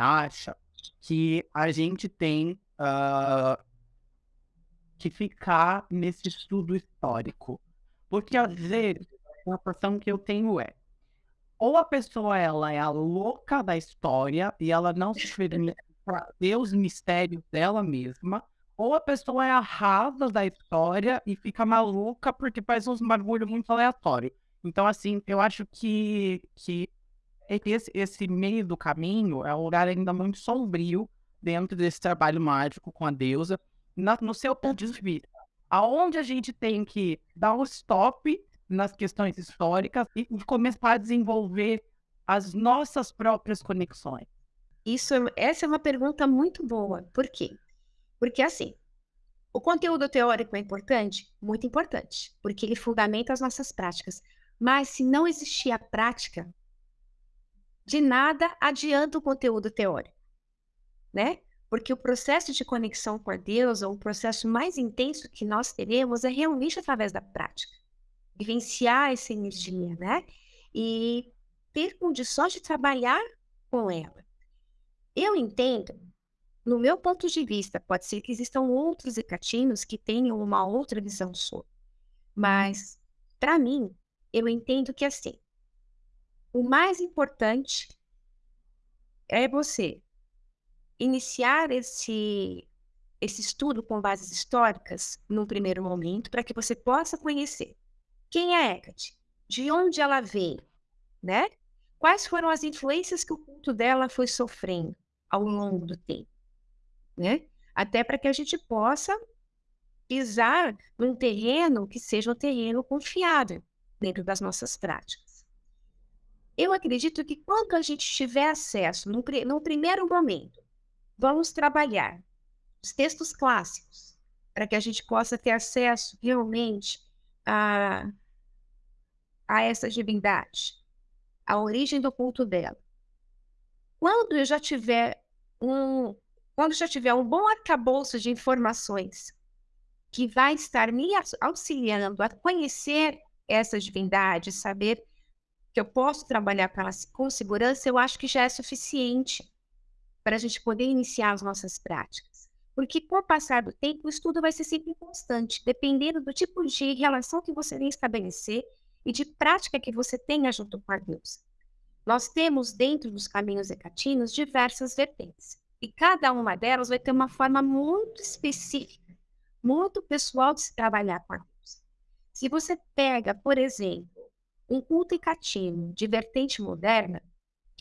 acha que a gente tem uh, que ficar nesse estudo histórico? Porque às vezes a impressão que eu tenho é ou a pessoa ela é a louca da história e ela não se permite ver os mistérios dela mesma, ou a pessoa é a rasa da história e fica maluca porque faz uns bagulho muito aleatório. Então, assim, eu acho que, que esse, esse meio do caminho é um lugar ainda muito sombrio dentro desse trabalho mágico com a deusa, na, no seu ponto de vista. Aonde a gente tem que dar um stop nas questões históricas e começar a desenvolver as nossas próprias conexões? Isso, é, essa é uma pergunta muito boa. Por quê? Porque assim, o conteúdo teórico é importante? Muito importante, porque ele fundamenta as nossas práticas. Mas se não existir a prática, de nada adianta o conteúdo teórico, né? Porque o processo de conexão com Deus, ou o processo mais intenso que nós teremos, é realmente através da prática vivenciar essa energia, né? E ter condições de trabalhar com ela. Eu entendo, no meu ponto de vista, pode ser que existam outros ecatinos que tenham uma outra visão sobre. Mas, para mim, eu entendo que assim, o mais importante é você iniciar esse, esse estudo com bases históricas num primeiro momento, para que você possa conhecer quem é Hecate? De onde ela veio? Né? Quais foram as influências que o culto dela foi sofrendo ao longo do tempo? Né? Até para que a gente possa pisar num terreno que seja um terreno confiável dentro das nossas práticas. Eu acredito que quando a gente tiver acesso, no, no primeiro momento, vamos trabalhar os textos clássicos, para que a gente possa ter acesso realmente a, a essa divindade, a origem do culto dela. Quando eu já tiver um, quando já tiver um bom arcabouço de informações que vai estar me auxiliando a conhecer essa divindade, saber que eu posso trabalhar com ela com segurança, eu acho que já é suficiente para a gente poder iniciar as nossas práticas. Porque com o passar do tempo, o estudo vai ser sempre constante, dependendo do tipo de relação que você vem estabelecer e de prática que você tenha junto com a Deus. Nós temos dentro dos caminhos hecatinos diversas vertentes, e cada uma delas vai ter uma forma muito específica, muito pessoal de se trabalhar com a Deus. Se você pega, por exemplo, um culto hecatino de vertente moderna,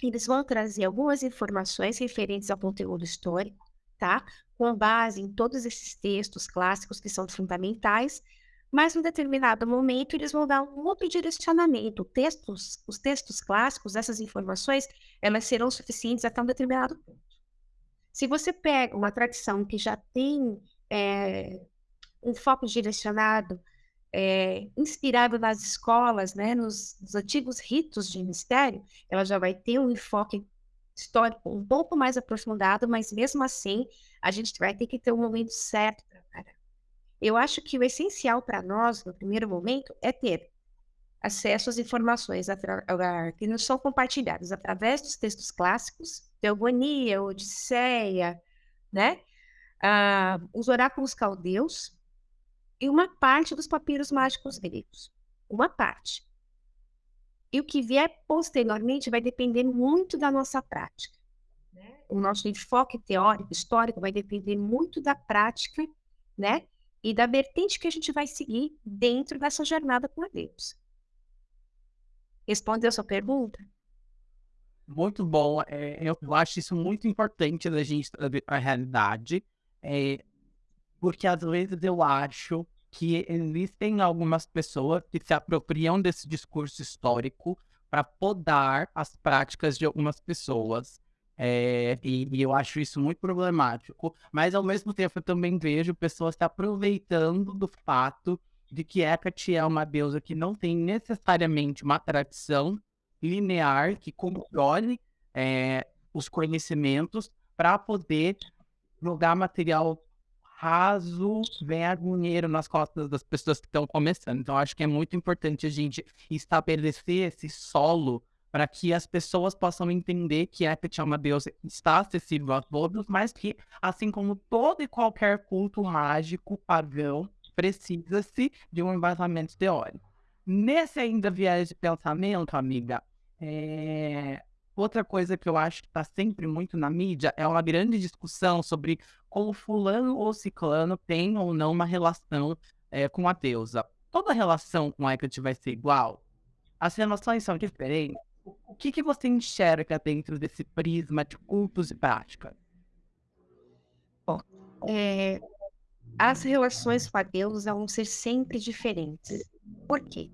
eles vão trazer algumas informações referentes ao conteúdo histórico, tá? Com base em todos esses textos clássicos que são fundamentais, mas em determinado momento eles vão dar um outro direcionamento. Textos, os textos clássicos, essas informações, elas serão suficientes até um determinado ponto. Se você pega uma tradição que já tem é, um foco direcionado, é, inspirado nas escolas, né, nos, nos antigos ritos de mistério, ela já vai ter um enfoque histórico um pouco mais aprofundado, mas mesmo assim a gente vai ter que ter um momento certo eu acho que o essencial para nós, no primeiro momento, é ter acesso às informações que nos são compartilhadas através dos textos clássicos, Teogonia, Odisseia, né? Ah, os oráculos caldeus e uma parte dos papiros mágicos gregos. Uma parte. E o que vier posteriormente vai depender muito da nossa prática. Né? O nosso enfoque teórico, histórico, vai depender muito da prática, né? e da vertente que a gente vai seguir dentro dessa jornada com Deus. Respondeu a sua pergunta? Muito bom. É, eu acho isso muito importante da gente trazer a realidade, é, porque às vezes eu acho que existem algumas pessoas que se apropriam desse discurso histórico para podar as práticas de algumas pessoas. É, e, e, eu acho isso muito problemático, mas ao mesmo tempo eu também vejo pessoas se aproveitando do fato de que Hecate é uma deusa que não tem necessariamente uma tradição linear que controle é, os conhecimentos para poder jogar material raso, vergonheiro nas costas das pessoas que estão começando. Então, acho que é muito importante a gente estabelecer esse solo para que as pessoas possam entender que uma deusa que está acessível a todos, mas que, assim como todo e qualquer culto mágico pagão, precisa-se de um embasamento teórico. Nesse ainda viés de pensamento, amiga, é... outra coisa que eu acho que está sempre muito na mídia é uma grande discussão sobre como fulano ou ciclano tem ou não uma relação é, com a deusa. Toda relação com a Hecate vai ser igual? As relações são diferentes? O que, que você enxerga dentro desse prisma de cultos e práticas? Bom, é, as relações com a deusa vão ser sempre diferentes. Por quê?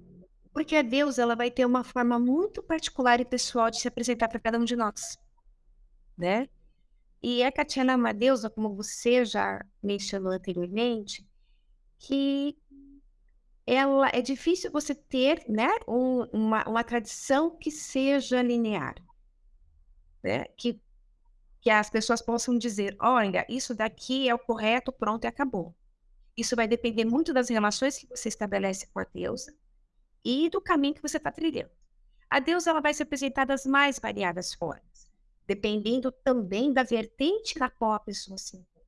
Porque a deusa ela vai ter uma forma muito particular e pessoal de se apresentar para cada um de nós, né? E a Katiana é uma deusa, como você já mencionou anteriormente, que ela é difícil você ter, né, um, uma, uma tradição que seja linear, né? Que que as pessoas possam dizer, olha, isso daqui é o correto, pronto e acabou. Isso vai depender muito das relações que você estabelece com a deusa e do caminho que você está trilhando. A deusa ela vai se apresentar das mais variadas formas, dependendo também da vertente na qual a pessoa se encontra.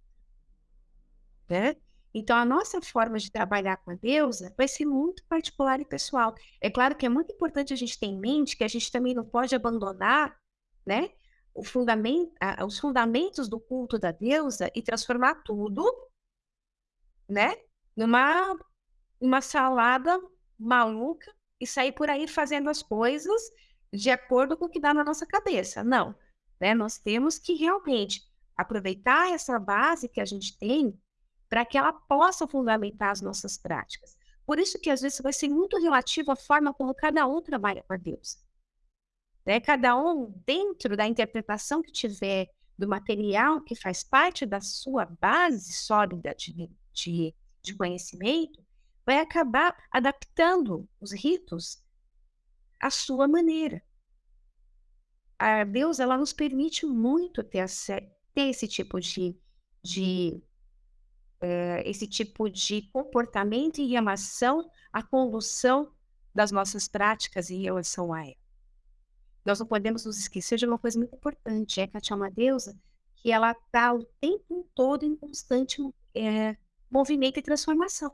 Né? Então, a nossa forma de trabalhar com a deusa vai ser muito particular e pessoal. É claro que é muito importante a gente ter em mente que a gente também não pode abandonar né, fundamento, os fundamentos do culto da deusa e transformar tudo né, numa uma salada maluca e sair por aí fazendo as coisas de acordo com o que dá na nossa cabeça. Não, né? Nós temos que realmente aproveitar essa base que a gente tem para que ela possa fundamentar as nossas práticas. Por isso que às vezes vai ser muito relativo à forma como cada um trabalha com Deus. Né? Cada um, dentro da interpretação que tiver do material que faz parte da sua base sólida de, de, de conhecimento, vai acabar adaptando os ritos à sua maneira. A Deus, ela nos permite muito ter, ter esse tipo de, de uh, esse tipo de comportamento em relação à condução das nossas práticas em relação a ela. Nós não podemos nos esquecer de uma coisa muito importante, é que a uma deusa que ela está o tempo todo em constante é, movimento e transformação.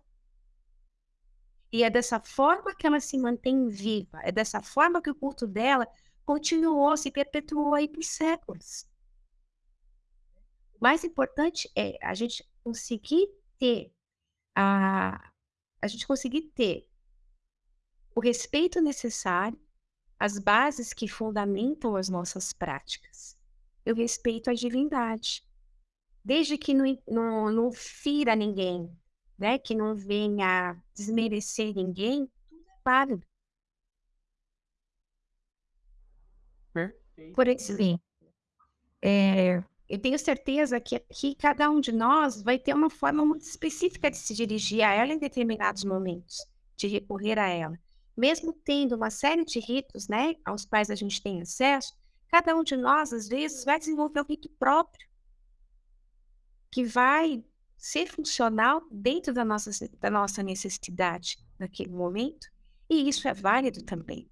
E é dessa forma que ela se mantém viva, é dessa forma que o culto dela continuou, se perpetuou aí por séculos. O mais importante é a gente conseguir ter a, a gente conseguir ter o respeito necessário, as bases que fundamentam as nossas práticas. Eu respeito a divindade desde que não, não, não fira ninguém, né? que não venha desmerecer ninguém, tudo é válido. Por exemplo, é, eu tenho certeza que aqui cada um de nós vai ter uma forma muito específica de se dirigir a ela em determinados momentos, de recorrer a ela. Mesmo tendo uma série de ritos, né, aos quais a gente tem acesso, cada um de nós, às vezes, vai desenvolver um rito próprio que vai ser funcional dentro da nossa, da nossa necessidade naquele momento, e isso é válido também.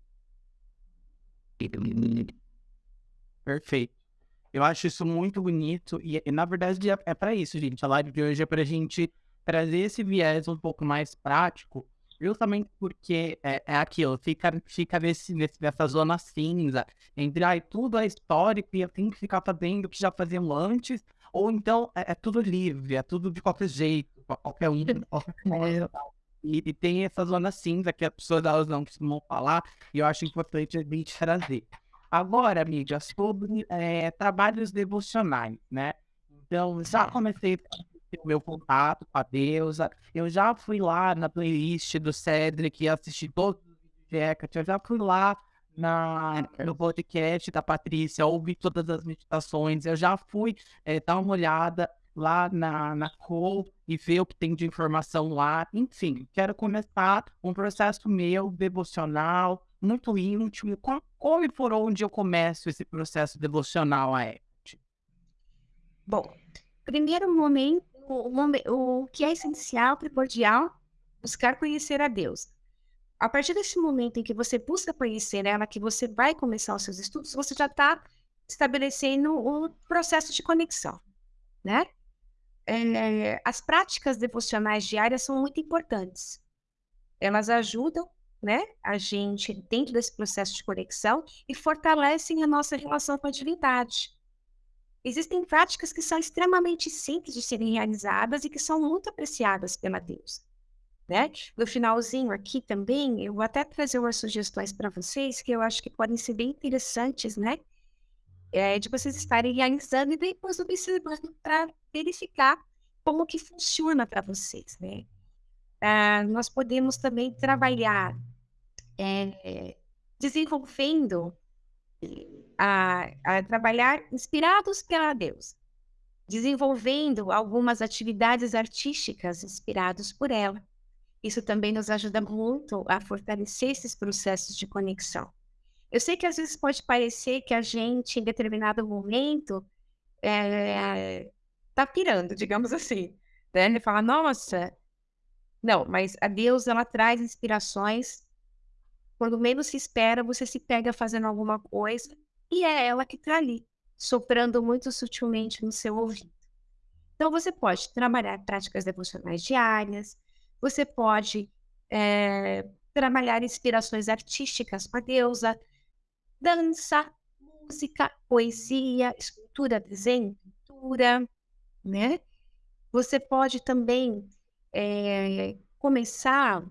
Perfeito. Eu acho isso muito bonito e, na verdade, é, é para isso, gente. A live de hoje é para a gente trazer esse viés um pouco mais prático, justamente porque é, é aquilo, fica, fica nesse, nessa zona cinza entre tudo é histórico e eu tenho que ficar fazendo o que já faziam antes, ou então é, é tudo livre, é tudo de qualquer jeito, qualquer um. Qualquer é. e, e, tem essa zona cinza que as pessoas elas não costumam falar, e eu acho importante a gente trazer. Agora, amiga, sobre é, trabalhos devocionais, né? Então, já comecei o meu contato com a deusa, eu já fui lá na playlist do Cedric e assisti todos os vídeos de Hecate, eu já fui lá na, no podcast da Patrícia, ouvi todas as meditações, eu já fui é, dar uma olhada lá na, na Co e ver o que tem de informação lá. Enfim, quero começar um processo meu devocional, muito íntimo. Como, como e por onde eu começo esse processo devocional a Eckhart? Bom, primeiro momento, o, o que é essencial, primordial, buscar conhecer a Deus. A partir desse momento em que você busca conhecer ela, que você vai começar os seus estudos, você já está estabelecendo um processo de conexão, né? É, as práticas devocionais diárias são muito importantes. Elas ajudam, né, a gente dentro desse processo de conexão e fortalecem a nossa relação com a divindade. Existem práticas que são extremamente simples de serem realizadas e que são muito apreciadas pela Deus. Né? No finalzinho aqui também, eu vou até trazer umas sugestões para vocês que eu acho que podem ser bem interessantes, né? É, de vocês estarem realizando e depois observando para verificar como que funciona para vocês, né? Ah, nós podemos também trabalhar é, desenvolvendo a, a trabalhar inspirados pela Deus, desenvolvendo algumas atividades artísticas inspirados por ela. Isso também nos ajuda muito a fortalecer esses processos de conexão. Eu sei que às vezes pode parecer que a gente, em determinado momento, é, tá pirando, digamos assim. Né? Ele fala, nossa, não, mas a Deus ela traz inspirações. Quando menos se espera, você se pega fazendo alguma coisa e é ela que está ali, soprando muito sutilmente no seu ouvido. Então, você pode trabalhar práticas devocionais diárias, você pode é, trabalhar inspirações artísticas com a deusa, dança, música, poesia, escultura, desenho, pintura, né? Você pode também é, começar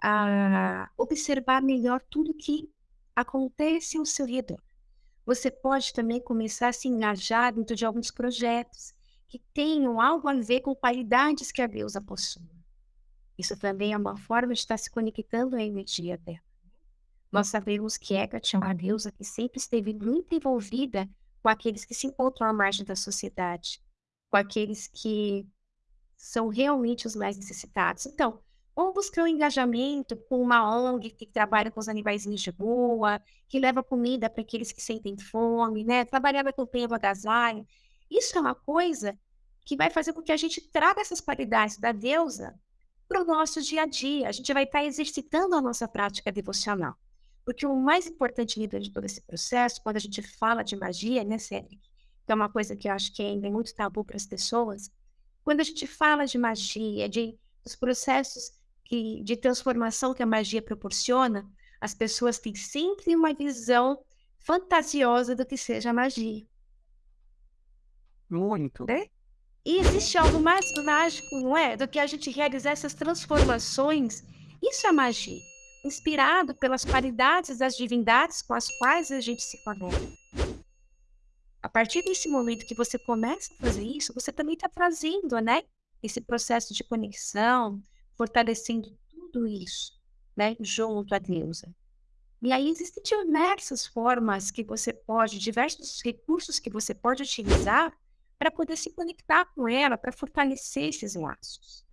a observar melhor tudo que acontece ao seu redor. Você pode também começar a se engajar dentro de alguns projetos que tenham algo a ver com qualidades que a deusa possui. Isso também é uma forma de estar se conectando à energia dela. Nós sabemos que Hecate é uma deusa que sempre esteve muito envolvida com aqueles que se encontram à margem da sociedade, com aqueles que são realmente os mais necessitados. Então, Vamos buscar um engajamento com uma ONG que trabalha com os animaizinhos de rua, que leva comida para aqueles que sentem fome, né? Trabalhar na campanha do agasalho. Isso é uma coisa que vai fazer com que a gente traga essas qualidades da deusa para o nosso dia a dia. A gente vai estar tá exercitando a nossa prática devocional. Porque o mais importante dentro de todo esse processo, quando a gente fala de magia, né, Cédric? Que é uma coisa que eu acho que ainda é muito tabu para as pessoas. Quando a gente fala de magia, de dos processos que, de transformação que a magia proporciona, as pessoas têm sempre uma visão fantasiosa do que seja magia. Muito. Né? E existe algo mais mágico, não é? Do que a gente realizar essas transformações. Isso é magia. Inspirado pelas qualidades das divindades com as quais a gente se conecta. A partir desse momento que você começa a fazer isso, você também está trazendo, né? Esse processo de conexão, fortalecendo tudo isso, né, junto à deusa. E aí existem diversas formas que você pode, diversos recursos que você pode utilizar para poder se conectar com ela, para fortalecer esses laços.